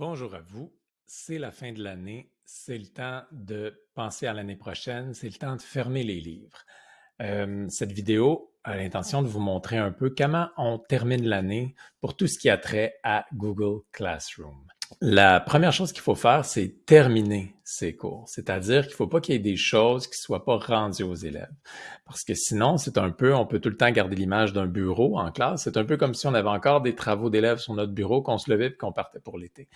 Bonjour à vous. C'est la fin de l'année. C'est le temps de penser à l'année prochaine. C'est le temps de fermer les livres. Euh, cette vidéo a l'intention de vous montrer un peu comment on termine l'année pour tout ce qui a trait à Google Classroom. La première chose qu'il faut faire, c'est terminer ces cours. C'est-à-dire qu'il ne faut pas qu'il y ait des choses qui ne soient pas rendues aux élèves. Parce que sinon, c'est un peu, on peut tout le temps garder l'image d'un bureau en classe. C'est un peu comme si on avait encore des travaux d'élèves sur notre bureau, qu'on se levait et qu'on partait pour l'été.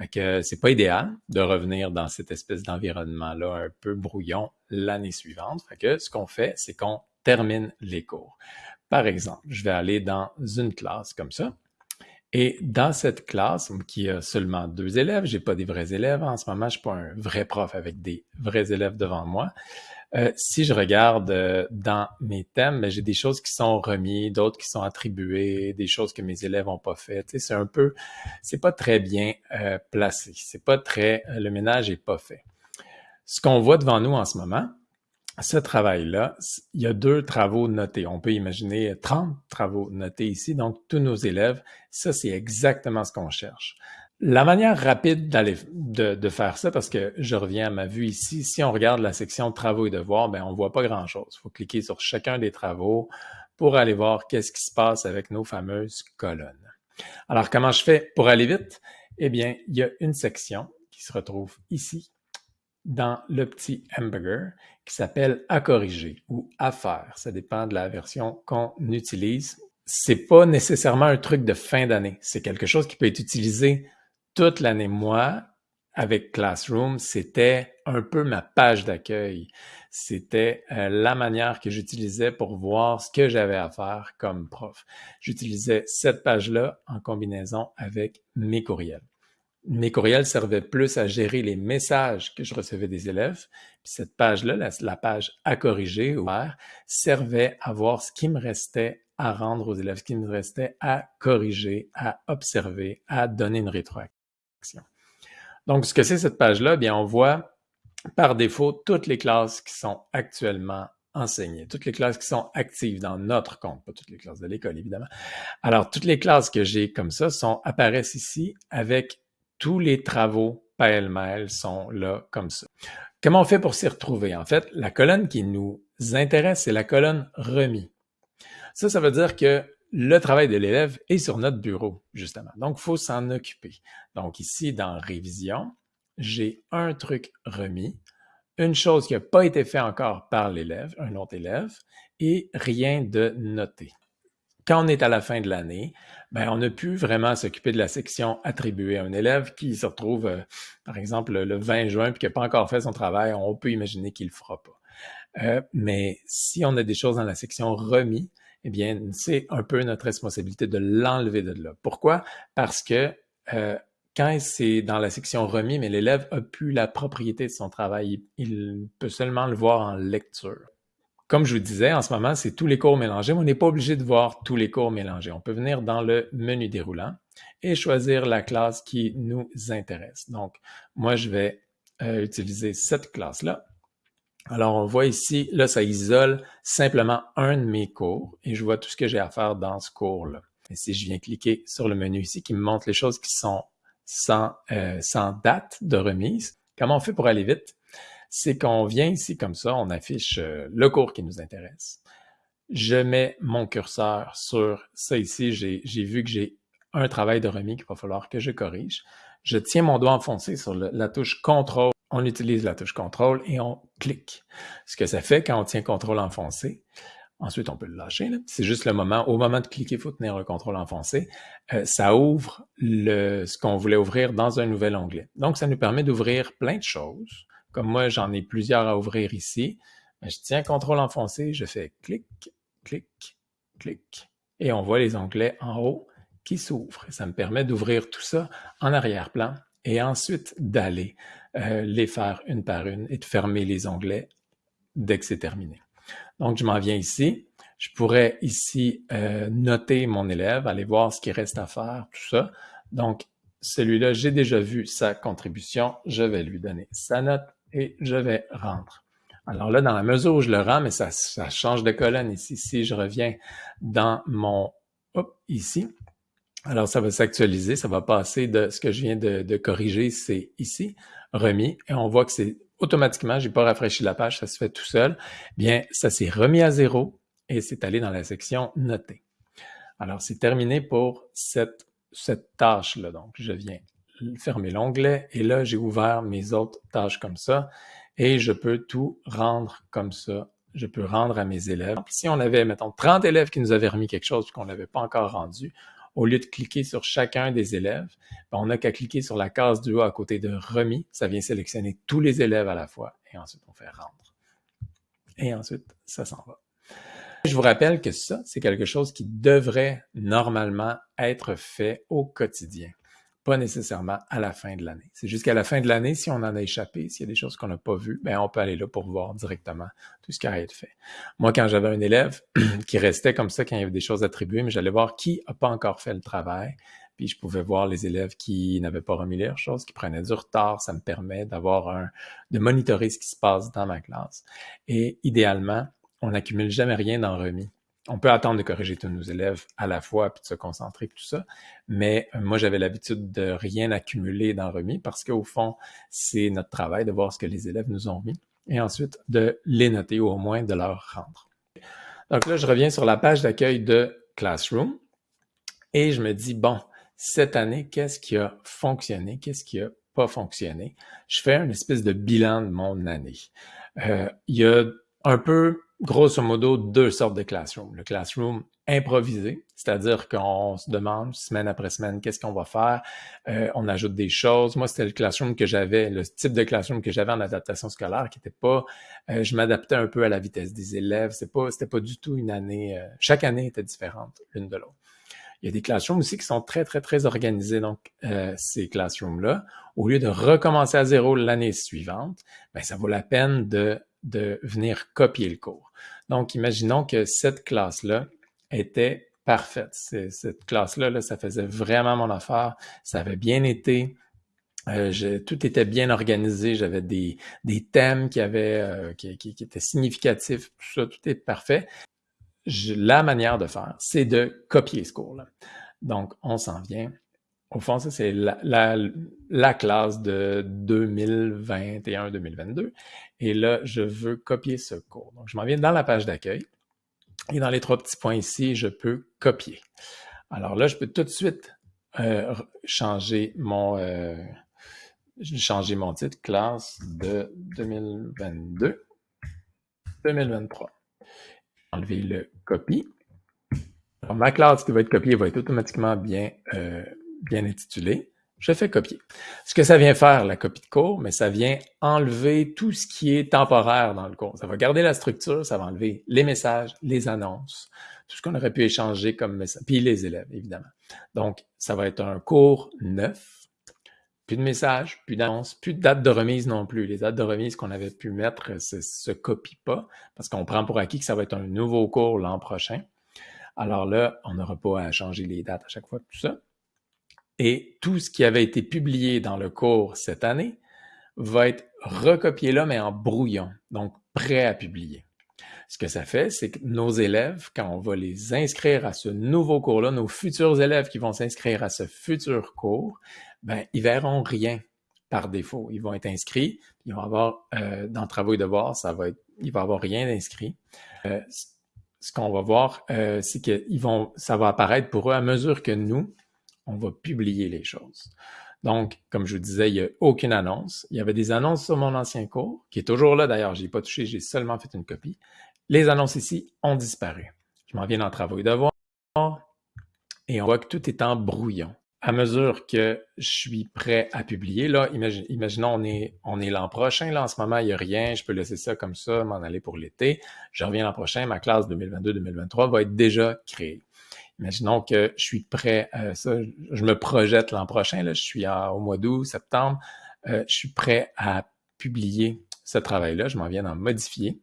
Ce c'est pas idéal de revenir dans cette espèce d'environnement-là un peu brouillon l'année suivante. Que ce qu'on fait, c'est qu'on termine les cours. Par exemple, je vais aller dans une classe comme ça. Et dans cette classe, qui a seulement deux élèves, j'ai pas des vrais élèves en ce moment, je suis pas un vrai prof avec des vrais élèves devant moi. Euh, si je regarde euh, dans mes thèmes, ben, j'ai des choses qui sont remises, d'autres qui sont attribuées, des choses que mes élèves ont pas faites. c'est un peu, c'est pas très bien euh, placé. C'est pas très, le ménage est pas fait. Ce qu'on voit devant nous en ce moment, ce travail-là, il y a deux travaux notés. On peut imaginer 30 travaux notés ici, donc tous nos élèves, ça c'est exactement ce qu'on cherche. La manière rapide d'aller de, de, faire ça, parce que je reviens à ma vue ici, si on regarde la section travaux et devoirs, ben on voit pas grand-chose. Il faut cliquer sur chacun des travaux pour aller voir qu'est-ce qui se passe avec nos fameuses colonnes. Alors comment je fais pour aller vite? Eh bien, il y a une section qui se retrouve ici dans le petit hamburger qui s'appelle à corriger ou à faire. Ça dépend de la version qu'on utilise. C'est pas nécessairement un truc de fin d'année. C'est quelque chose qui peut être utilisé toute l'année. Moi, avec Classroom, c'était un peu ma page d'accueil. C'était euh, la manière que j'utilisais pour voir ce que j'avais à faire comme prof. J'utilisais cette page-là en combinaison avec mes courriels mes courriels servaient plus à gérer les messages que je recevais des élèves. Puis cette page-là, la, page à corriger ou servait à voir ce qui me restait à rendre aux élèves, ce qui me restait à corriger, à observer, à donner une rétroaction. Donc, ce que c'est cette page-là, bien, on voit par défaut toutes les classes qui sont actuellement enseignées, toutes les classes qui sont actives dans notre compte, pas toutes les classes de l'école, évidemment. Alors, toutes les classes que j'ai comme ça sont, apparaissent ici avec tous les travaux pêle-mêle sont là comme ça. Comment on fait pour s'y retrouver? En fait, la colonne qui nous intéresse, c'est la colonne remis. Ça, ça veut dire que le travail de l'élève est sur notre bureau, justement. Donc, il faut s'en occuper. Donc, ici, dans Révision, j'ai un truc remis, une chose qui n'a pas été faite encore par l'élève, un autre élève, et rien de noté quand on est à la fin de l'année, ben, on n'a plus vraiment s'occuper de la section attribuée à un élève qui se retrouve, euh, par exemple, le 20 juin et qui n'a pas encore fait son travail, on peut imaginer qu'il ne le fera pas. Euh, mais si on a des choses dans la section remis, eh bien, c'est un peu notre responsabilité de l'enlever de là. Pourquoi? Parce que euh, quand c'est dans la section remis, mais l'élève a plus la propriété de son travail, il peut seulement le voir en lecture. Comme je vous disais, en ce moment, c'est tous les cours mélangés, mais on n'est pas obligé de voir tous les cours mélangés. On peut venir dans le menu déroulant et choisir la classe qui nous intéresse. Donc, moi, je vais euh, utiliser cette classe-là. Alors, on voit ici, là, ça isole simplement un de mes cours et je vois tout ce que j'ai à faire dans ce cours-là. Et si je viens cliquer sur le menu ici qui me montre les choses qui sont sans, euh, sans date de remise, comment on fait pour aller vite? C'est qu'on vient ici comme ça, on affiche euh, le cours qui nous intéresse. Je mets mon curseur sur ça ici, j'ai vu que j'ai un travail de remis qu'il va falloir que je corrige. Je tiens mon doigt enfoncé sur la touche contrôle. On utilise la touche contrôle et on clique. Ce que ça fait quand on tient contrôle enfoncé, ensuite on peut le lâcher, c'est juste le moment, au moment de cliquer, il faut tenir le contrôle enfoncé, euh, ça ouvre ce qu'on voulait ouvrir dans un nouvel onglet. Donc ça nous permet d'ouvrir plein de choses comme moi, j'en ai plusieurs à ouvrir ici. Ben, je tiens contrôle enfoncé, je fais clic, clic, clic. Et on voit les onglets en haut qui s'ouvrent. Ça me permet d'ouvrir tout ça en arrière-plan et ensuite d'aller euh, les faire une par une et de fermer les onglets dès que c'est terminé. Donc, je m'en viens ici. Je pourrais ici euh, noter mon élève, aller voir ce qui reste à faire, tout ça. Donc, celui-là, j'ai déjà vu sa contribution. Je vais lui donner sa note et je vais rendre. Alors là, dans la mesure où je le rends, mais ça, ça change de colonne ici. Si je reviens dans mon, hop, ici, Alors, ça va s'actualiser, ça va passer de ce que je viens de, corriger, c'est ici, remis, et on voit que c'est automatiquement, j'ai pas rafraîchi la page, ça se fait tout seul. Bien, ça s'est remis à zéro et c'est allé dans la section noter. Alors, c'est terminé pour cette, cette tâche-là. Donc, je viens fermer l'onglet et là, j'ai ouvert mes autres tâches comme ça et je peux tout rendre comme ça. Je peux rendre à mes élèves. Si on avait, mettons, 30 élèves qui nous avaient remis quelque chose qu'on n'avait pas encore rendu, au lieu de cliquer sur chacun des élèves, ben, on n'a qu'à cliquer sur la case du haut à côté de remis. Ça vient sélectionner tous les élèves à la fois et ensuite on fait rendre. Et ensuite, ça s'en va. Je vous rappelle que ça, c'est quelque chose qui devrait normalement être fait au quotidien pas nécessairement à la fin de l'année. C'est jusqu'à la fin de l'année, si on en a échappé, s'il y a des choses qu'on n'a pas vues, ben on peut aller là pour voir directement tout ce qui a été fait. Moi, quand j'avais un élève qui restait comme ça quand il y avait des choses attribuées, mais j'allais voir qui n'a pas encore fait le travail, puis je pouvais voir les élèves qui n'avaient pas remis leurs choses, qui prenaient du retard. Ça me permet d'avoir un, de monitorer ce qui se passe dans ma classe. Et idéalement, on n'accumule jamais rien dans remis on peut attendre de corriger tous nos élèves à la fois puis de se concentrer tout ça. Mais euh, moi, j'avais l'habitude de rien accumuler dans remis parce qu'au fond, c'est notre travail de voir ce que les élèves nous ont mis et ensuite de les noter ou au moins de leur rendre. Donc là, je reviens sur la page d'accueil de Classroom et je me dis, bon, cette année, qu'est-ce qui a fonctionné? Qu'est-ce qui a pas fonctionné? Je fais une espèce de bilan de mon année. Euh, il y a un peu grosso modo deux sortes de classroom. Le classroom improvisé, c'est-à-dire qu'on se demande semaine après semaine qu'est-ce qu'on va faire, euh, on ajoute des choses. Moi, c'était le classroom que j'avais, le type de classroom que j'avais en adaptation scolaire, qui n'était pas, euh, je m'adaptais un peu à la vitesse des élèves. C'est pas, c'était pas du tout une année. Euh, chaque année était différente l'une de l'autre. Il y a des classrooms aussi qui sont très, très, très organisés. Donc, ces classrooms-là, au lieu de recommencer à zéro l'année suivante, ben, ça vaut la peine de de venir copier le cours. Donc, imaginons que cette classe-là était parfaite. Cette classe-là, là, ça faisait vraiment mon affaire. Ça avait bien été. Euh, tout était bien organisé. J'avais des, des thèmes qui, avaient, euh, qui, qui, étaient significatifs. Tout ça, tout est parfait. la manière de faire, c'est de copier ce cours-là. Donc, on s'en vient au fond, ça, c'est la, la, classe de 2021-2022. Et là, je veux copier ce cours. Donc, je m'en viens dans la page d'accueil. Et dans les trois petits points ici, je peux copier. Alors là, je peux tout de suite euh, changer mon euh, changer mon titre classe de 2022 2023. Enlever le copie. Alors, ma classe qui va être copiée va être automatiquement bien euh, bien intitulé, je fais copier. Ce que ça vient faire, la copie de cours, mais ça vient enlever tout ce qui est temporaire dans le cours. Ça va garder la structure, ça va enlever les messages, les annonces, tout ce qu'on aurait pu échanger comme message, puis les élèves, évidemment. Donc, ça va être un cours neuf, plus de messages, plus d'annonces, plus de dates de remise non plus. Les dates de remise qu'on avait pu mettre se, se copient pas parce qu'on prend pour acquis que ça va être un nouveau cours l'an prochain. Alors là, on n'aura pas à changer les dates à chaque fois, tout ça. Et tout ce qui avait été publié dans le cours cette année va être recopié là, mais en brouillon, donc prêt à publier. Ce que ça fait, c'est que nos élèves, quand on va les inscrire à ce nouveau cours-là, nos futurs élèves qui vont s'inscrire à ce futur cours, ben, ils verront rien par défaut. Ils vont être inscrits, ils vont avoir, euh, dans travaux et devoirs, ça va être, va avoir rien d'inscrit. Euh, ce qu'on va voir, euh, c'est que ils vont, ça va apparaître pour eux à mesure que nous, on va publier les choses. Donc, comme je vous disais, il n'y a aucune annonce. Il y avait des annonces sur mon ancien cours, qui est toujours là d'ailleurs, je n'ai pas touché, j'ai seulement fait une copie. Les annonces ici ont disparu. Je m'en viens dans Travaux et devoirs et on voit que tout est en brouillon. À mesure que je suis prêt à publier, là, imaginons, on on est l'an prochain, là, en ce moment, il n'y a rien, je peux laisser ça comme ça, m'en aller pour l'été. Je reviens l'an prochain, ma classe 2022-2023 va être déjà créée. Imaginons que je suis prêt à ça, je me projette l'an prochain, là, je suis au mois d'août, septembre, euh, je suis prêt à publier ce travail-là, je m'en viens d'en modifier.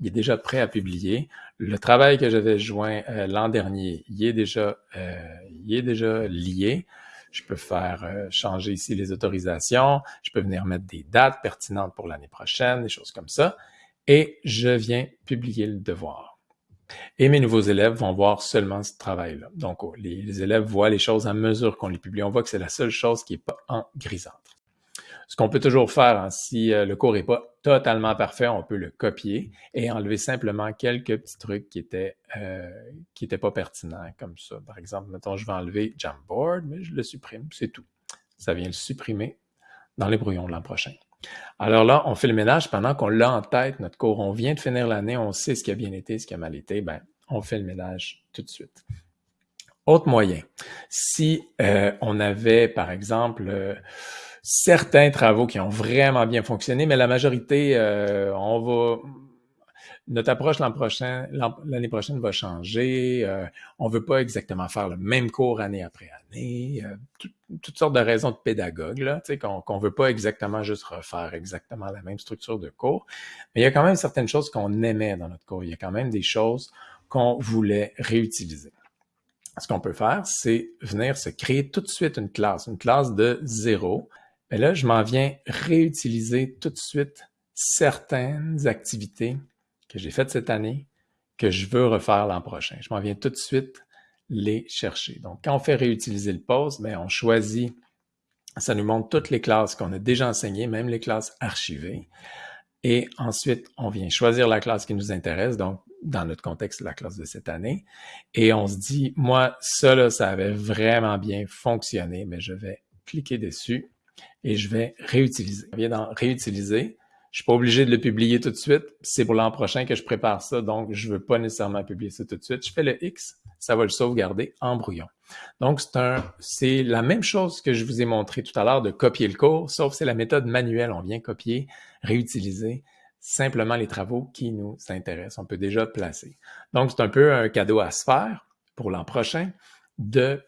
Il est déjà prêt à publier. Le travail que j'avais joint euh, l'an dernier, il est déjà, euh, il est déjà lié. Je peux faire changer ici les autorisations. Je peux venir mettre des dates pertinentes pour l'année prochaine, des choses comme ça. Et je viens publier le devoir. Et mes nouveaux élèves vont voir seulement ce travail-là. Donc, oh, les, élèves voient les choses à mesure qu'on les publie. On voit que c'est la seule chose qui n'est pas en grisâtre. Ce qu'on peut toujours faire, hein, si euh, le cours n'est pas totalement parfait, on peut le copier et enlever simplement quelques petits trucs qui étaient euh, qui étaient pas pertinents, comme ça. Par exemple, mettons, je vais enlever Jamboard, mais je le supprime, c'est tout. Ça vient le supprimer dans les brouillons de l'an prochain. Alors là, on fait le ménage pendant qu'on l'a en tête, notre cours. On vient de finir l'année, on sait ce qui a bien été, ce qui a mal été, ben, on fait le ménage tout de suite. Autre moyen, si euh, on avait, par exemple, certains travaux qui ont vraiment bien fonctionné, mais la majorité, euh, on va notre approche l'an prochain, l'année prochaine va changer. Euh, on veut pas exactement faire le même cours année après année. Euh, toutes sortes de raisons de pédagogue, là, qu'on qu'on veut pas exactement juste refaire exactement la même structure de cours. Mais il y a quand même certaines choses qu'on aimait dans notre cours. Il y a quand même des choses qu'on voulait réutiliser. Ce qu'on peut faire, c'est venir se créer tout de suite une classe, une classe de zéro, mais là, je m'en viens réutiliser tout de suite certaines activités que j'ai faites cette année que je veux refaire l'an prochain. Je m'en viens tout de suite les chercher. Donc, quand on fait réutiliser le poste, bien, on choisit, ça nous montre toutes les classes qu'on a déjà enseignées, même les classes archivées. Et ensuite, on vient choisir la classe qui nous intéresse, donc dans notre contexte, la classe de cette année. Et on se dit, moi, ça, là, ça avait vraiment bien fonctionné, mais je vais cliquer dessus et je vais réutiliser. Je viens dans réutiliser. Je suis pas obligé de le publier tout de suite. C'est pour l'an prochain que je prépare ça, donc je veux pas nécessairement publier ça tout de suite. Je fais le X, ça va le sauvegarder en brouillon. Donc, c'est un, c'est la même chose que je vous ai montré tout à l'heure de copier le cours, sauf c'est la méthode manuelle. On vient copier, réutiliser simplement les travaux qui nous intéressent. On peut déjà placer. Donc, c'est un peu un cadeau à se faire pour l'an prochain de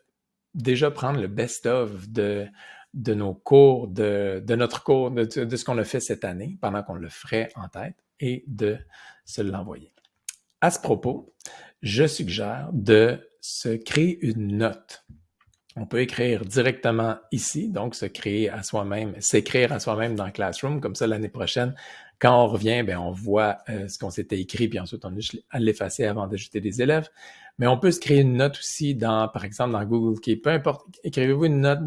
déjà prendre le best-of de de nos cours, de, notre cours, de, ce qu'on a fait cette année, pendant qu'on le ferait en tête, et de se l'envoyer. À ce propos, je suggère de se créer une note. On peut écrire directement ici, donc se créer à soi-même, s'écrire à soi-même dans Classroom, comme ça l'année prochaine, quand on revient, ben, on voit euh, ce qu'on s'était écrit, puis ensuite on a l'effacer avant d'ajouter des élèves. Mais on peut se créer une note aussi dans, par exemple, dans Google Keep. Peu importe, écrivez-vous une note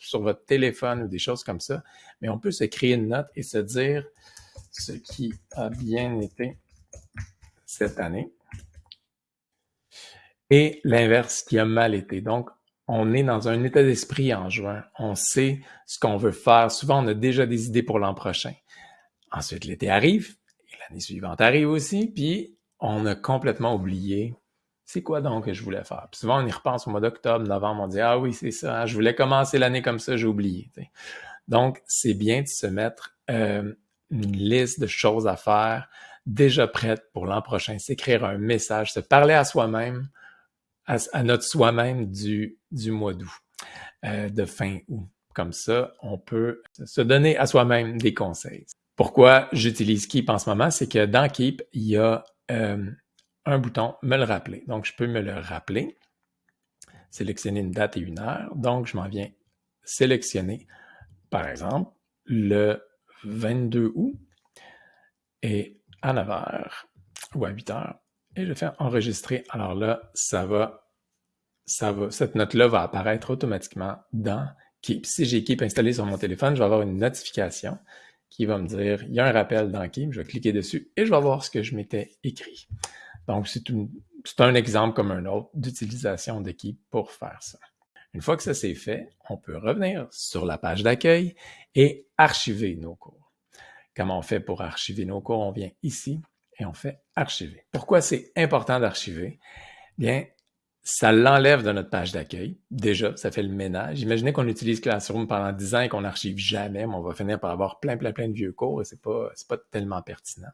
sur votre téléphone ou des choses comme ça. Mais on peut se créer une note et se dire ce qui a bien été cette année et l'inverse qui a mal été. Donc, on est dans un état d'esprit en juin. On sait ce qu'on veut faire. Souvent, on a déjà des idées pour l'an prochain. Ensuite, l'été arrive, et l'année suivante arrive aussi, puis on a complètement oublié c'est quoi donc que je voulais faire? Puis souvent, on y repense au mois d'octobre, novembre, on dit Ah oui, c'est ça, je voulais commencer l'année comme ça, j'ai oublié. Donc, c'est bien de se mettre euh, une liste de choses à faire déjà prête pour l'an prochain, s'écrire un message, se parler à soi-même, à, notre soi-même du, du mois d'août, euh, de fin août. Comme ça, on peut se donner à soi-même des conseils. Pourquoi j'utilise Keep en ce moment? C'est que dans Keep, il y a euh, un bouton « Me le rappeler ». Donc, je peux me le rappeler, sélectionner une date et une heure. Donc, je m'en viens sélectionner, par exemple, le 22 août et à 9 h ou à 8 h et je fais enregistrer. Alors là, ça ça va, cette note-là va apparaître automatiquement dans Keep. Si j'ai Keep installé sur mon téléphone, je vais avoir une notification qui va me dire, il y a un rappel dans Keep, je vais cliquer dessus et je vais voir ce que je m'étais écrit. Donc, c'est un exemple comme un autre d'utilisation de Keep pour faire ça. Une fois que ça c'est fait, on peut revenir sur la page d'accueil et archiver nos cours. Comment on fait pour archiver nos cours? On vient ici et on fait archiver. Pourquoi c'est important d'archiver? Bien, ça l'enlève de notre page d'accueil. Déjà, ça fait le ménage. Imaginez qu'on utilise Classroom pendant 10 ans et qu'on n'archive jamais, mais on va finir par avoir plein, plein, plein de vieux cours et c'est pas, pas tellement pertinent.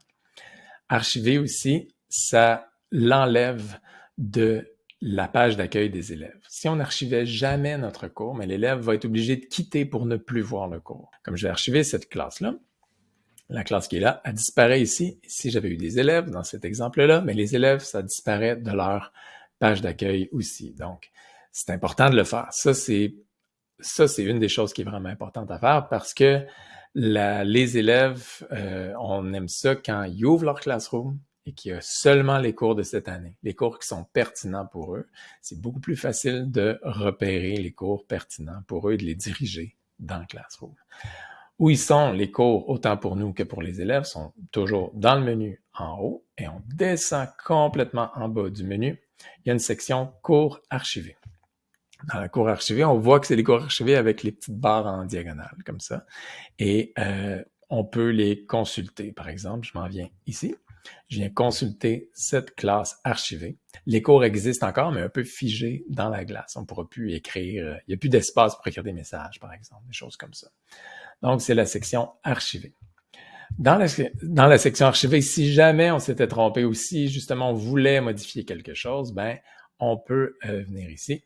Archiver aussi, ça l'enlève de la page d'accueil des élèves. Si on n'archivait jamais notre cours, mais l'élève va être obligé de quitter pour ne plus voir le cours. Comme je vais archiver cette classe-là, la classe qui est là, elle disparaît ici. Si j'avais eu des élèves dans cet exemple-là, mais les élèves, ça disparaît de leur page d'accueil aussi. Donc, c'est important de le faire. Ça, c'est ça, c'est une des choses qui est vraiment importante à faire parce que les élèves, euh, on aime ça quand ils ouvrent leur classroom et qui a seulement les cours de cette année, les cours qui sont pertinents pour eux, c'est beaucoup plus facile de repérer les cours pertinents pour eux et de les diriger dans Classroom. Où ils sont, les cours, autant pour nous que pour les élèves, sont toujours dans le menu en haut et on descend complètement en bas du menu. Il y a une section cours archivés. Dans la cours archivée, on voit que c'est les cours archivés avec les petites barres en diagonale, comme ça. Et euh, on peut les consulter. Par exemple, je m'en viens ici. Je viens consulter cette classe archivée. Les cours existent encore, mais un peu figés dans la glace. On ne pourra plus écrire. Euh, il n'y a plus d'espace pour écrire des messages, par exemple, des choses comme ça. Donc, c'est la section archivée. Dans la, dans la section archivée, si jamais on s'était trompé ou si justement on voulait modifier quelque chose, ben, on peut euh, venir ici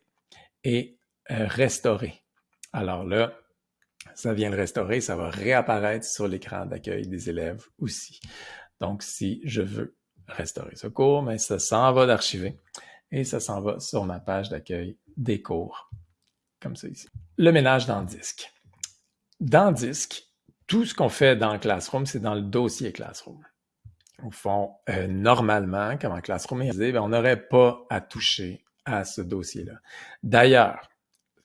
et euh, restaurer. Alors là, ça vient le restaurer, ça va réapparaître sur l'écran d'accueil des élèves aussi. Donc, si je veux restaurer ce cours, mais ben, ça s'en va d'archiver et ça s'en va sur ma page d'accueil des cours, comme ça ici. Le ménage dans le disque. Dans Disque, tout ce qu'on fait dans Classroom, c'est dans le dossier Classroom. Au fond, euh, normalement, comme en Classroom est ben, on n'aurait pas à toucher à ce dossier-là. D'ailleurs,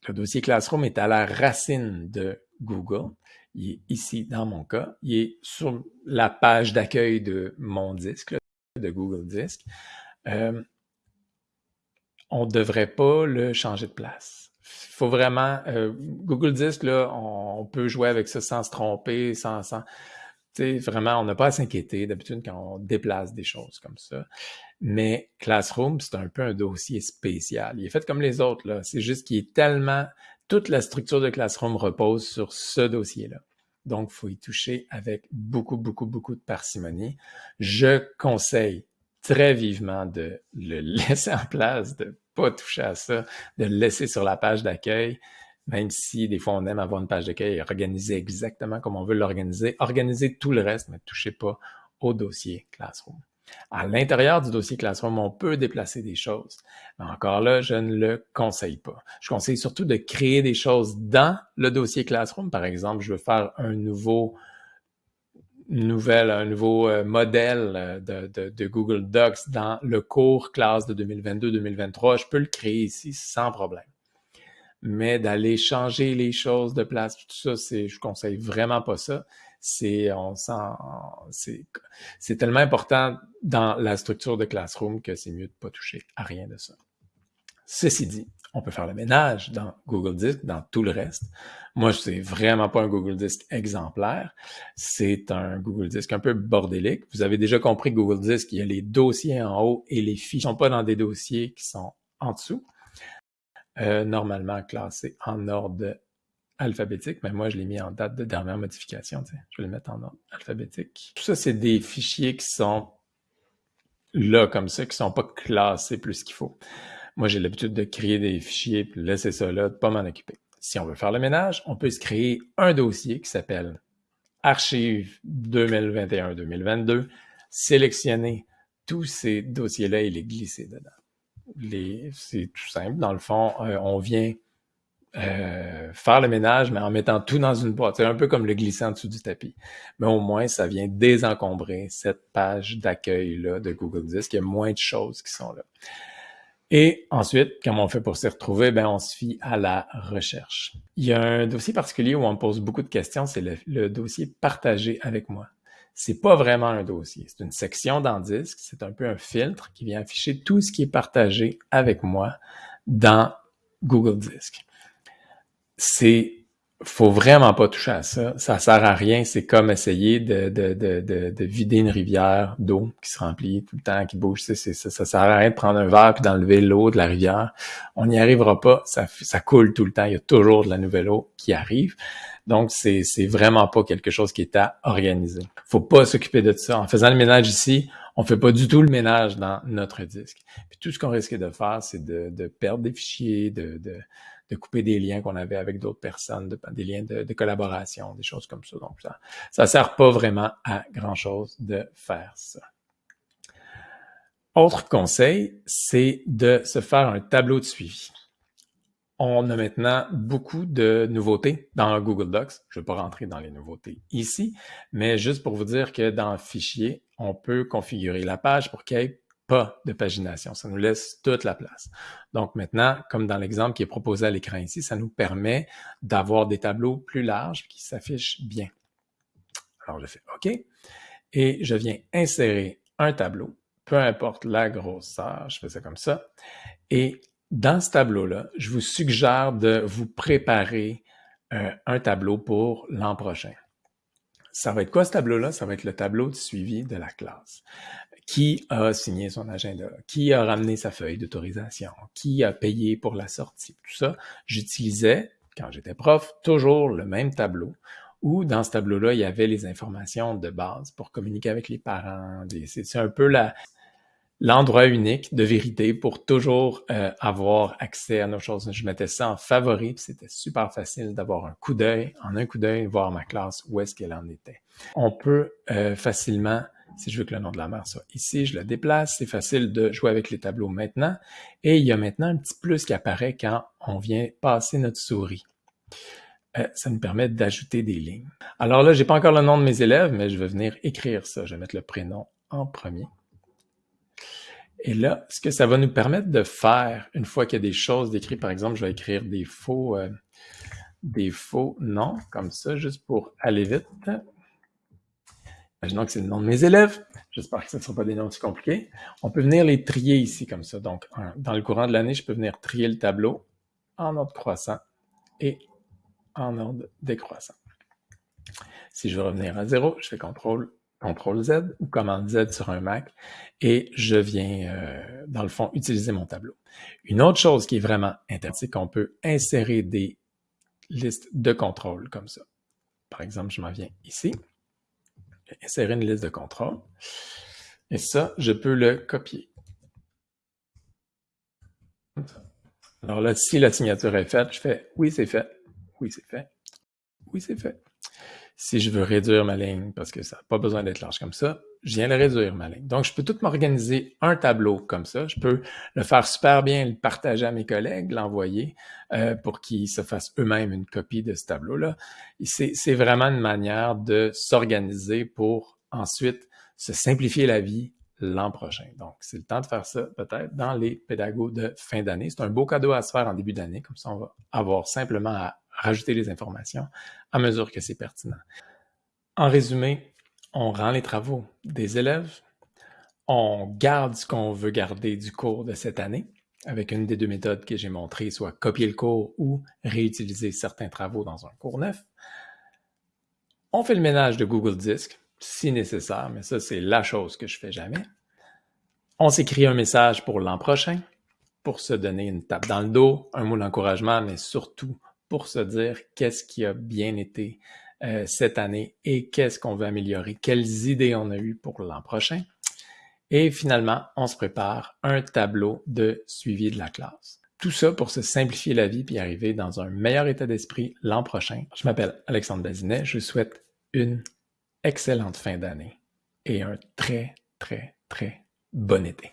le dossier Classroom est à la racine de Google. Il est ici, dans mon cas. Il est sur la page d'accueil de mon disque, de Google Disque. Euh, on ne devrait pas le changer de place faut vraiment euh, Google Disc là, on, peut jouer avec ça sans se tromper, sans, sans vraiment, on n'a pas à s'inquiéter d'habitude quand on déplace des choses comme ça. Mais Classroom, c'est un peu un dossier spécial. Il est fait comme les autres là. C'est juste qu'il est tellement toute la structure de Classroom repose sur ce dossier-là. Donc, faut y toucher avec beaucoup, beaucoup, beaucoup de parcimonie. Je conseille très vivement de le laisser en place, de pas toucher à ça, de le laisser sur la page d'accueil, même si des fois on aime avoir une page d'accueil organisée exactement comme on veut l'organiser, organiser tout le reste, mais touchez pas au dossier Classroom. À l'intérieur du dossier Classroom, on peut déplacer des choses. Mais encore là, je ne le conseille pas. Je conseille surtout de créer des choses dans le dossier Classroom. Par exemple, je veux faire un nouveau nouvelle, un nouveau euh, modèle euh, de, Google Docs dans le cours classe de 2022-2023, je peux le créer ici sans problème. Mais d'aller changer les choses de place, tout ça, c'est, je conseille vraiment pas ça. C'est, on c'est, c'est tellement important dans la structure de Classroom que c'est mieux de pas toucher à rien de ça. Ceci dit, on peut faire le ménage dans Google Disk, dans tout le reste. Moi, c'est vraiment pas un Google Disk exemplaire. C'est un Google Disk un peu bordélique. Vous avez déjà compris que Google Disk, il y a les dossiers en haut et les fichiers sont pas dans des dossiers qui sont en dessous. Euh, normalement classés en ordre alphabétique, mais moi, je l'ai mis en date de dernière modification. Je vais le mettre en ordre alphabétique. Tout ça, c'est des fichiers qui sont là, comme ça, qui sont pas classés plus qu'il faut. Moi, j'ai l'habitude de créer des fichiers, puis laisser ça là, de pas m'en occuper. Si on veut faire le ménage, on peut se créer un dossier qui s'appelle Archive 2021-2022, sélectionner tous ces dossiers-là et les glisser dedans. C'est tout simple. Dans le fond, euh, on vient euh, faire le ménage, mais en mettant tout dans une boîte. C'est un peu comme le glisser en dessous du tapis. Mais au moins, ça vient désencombrer cette page d'accueil-là de Google Disc. Il y a moins de choses qui sont là. Et ensuite, comment on fait pour s'y retrouver? Ben, on se fie à la recherche. Il y a un dossier particulier où on me pose beaucoup de questions, c'est le, dossier partagé avec moi. C'est pas vraiment un dossier, c'est une section dans Disque, c'est un peu un filtre qui vient afficher tout ce qui est partagé avec moi dans Google Disc. C'est faut vraiment pas toucher à ça. Ça sert à rien. C'est comme essayer de, de, de, de, vider une rivière d'eau qui se remplit tout le temps, qui bouge. Ça, ça sert à rien de prendre un verre puis d'enlever l'eau de la rivière. On n'y arrivera pas. Ça, ça coule tout le temps. Il y a toujours de la nouvelle eau qui arrive. Donc, c'est, c'est vraiment pas quelque chose qui est à organiser. Faut pas s'occuper de ça. En faisant le ménage ici, on fait pas du tout le ménage dans notre disque. Puis tout ce qu'on risque de faire, c'est de, de perdre des fichiers, de, de de couper des liens qu'on avait avec d'autres personnes, des liens de, collaboration, des choses comme ça. Donc, ça ça sert pas vraiment à grand-chose de faire ça. Autre conseil, c'est de se faire un tableau de suivi. On a maintenant beaucoup de nouveautés dans Google Docs. Je ne vais pas rentrer dans les nouveautés ici, mais juste pour vous dire que dans Fichier, on peut configurer la page pour ait pas de pagination. Ça nous laisse toute la place. Donc maintenant, comme dans l'exemple qui est proposé à l'écran ici, ça nous permet d'avoir des tableaux plus larges qui s'affichent bien. Alors je fais OK et je viens insérer un tableau, peu importe la grosseur, je fais ça comme ça. Et dans ce tableau-là, je vous suggère de vous préparer euh, un tableau pour l'an prochain. Ça va être quoi ce tableau-là? Ça va être le tableau de suivi de la classe. Qui a signé son agenda? Qui a ramené sa feuille d'autorisation? Qui a payé pour la sortie? Tout ça, j'utilisais, quand j'étais prof, toujours le même tableau où dans ce tableau-là, il y avait les informations de base pour communiquer avec les parents. C'est un peu la, l'endroit unique de vérité pour toujours euh, avoir accès à nos choses. Je mettais ça en favori, c'était super facile d'avoir un coup d'œil, en un coup d'œil, voir ma classe où est-ce qu'elle en était. On peut euh, facilement, si je veux que le nom de la mère soit ici, je le déplace, c'est facile de jouer avec les tableaux maintenant. Et il y a maintenant un petit plus qui apparaît quand on vient passer notre souris. Euh, ça nous permet d'ajouter des lignes. Alors là, j'ai pas encore le nom de mes élèves, mais je vais venir écrire ça. Je vais mettre le prénom en premier. Et là, ce que ça va nous permettre de faire, une fois qu'il y a des choses décrites, par exemple, je vais écrire des faux, euh, des faux noms, comme ça, juste pour aller vite. Imaginons que c'est le nom de mes élèves. J'espère que ce ne sera pas des noms aussi compliqués. On peut venir les trier ici, comme ça. Donc, dans le courant de l'année, je peux venir trier le tableau en ordre croissant et en ordre décroissant. Si je veux revenir à zéro, je fais CTRL CTRL Z ou commande Z sur un Mac et je viens, euh, dans le fond, utiliser mon tableau. Une autre chose qui est vraiment intéressante, c'est qu'on peut insérer des listes de contrôle comme ça. Par exemple, je m'en viens ici, insérer une liste de contrôle et ça, je peux le copier. Alors là, si la signature est faite, je fais « Oui, c'est fait. Oui, c'est fait. Oui, c'est fait. » Si je veux réduire ma ligne, parce que ça n'a pas besoin d'être large comme ça, je viens de réduire ma ligne. Donc, je peux tout m'organiser un tableau comme ça. Je peux le faire super bien, le partager à mes collègues, l'envoyer euh, pour qu'ils se fassent eux-mêmes une copie de ce tableau-là. C'est vraiment une manière de s'organiser pour ensuite se simplifier la vie l'an prochain. Donc, c'est le temps de faire ça peut-être dans les pédagogues de fin d'année. C'est un beau cadeau à se faire en début d'année, comme ça on va avoir simplement à rajouter les informations à mesure que c'est pertinent. En résumé, on rend les travaux des élèves, on garde ce qu'on veut garder du cours de cette année avec une des deux méthodes que j'ai montrées, soit copier le cours ou réutiliser certains travaux dans un cours neuf. On fait le ménage de Google Disc, si nécessaire, mais ça, c'est la chose que je fais jamais. On s'écrit un message pour l'an prochain, pour se donner une tape dans le dos, un mot d'encouragement, mais surtout pour se dire qu'est-ce qui a bien été euh, cette année et qu'est-ce qu'on veut améliorer, quelles idées on a eues pour l'an prochain. Et finalement, on se prépare un tableau de suivi de la classe. Tout ça pour se simplifier la vie puis arriver dans un meilleur état d'esprit l'an prochain. Je m'appelle Alexandre Bazinet. Je vous souhaite une excellente fin d'année et un très, très, très bon été.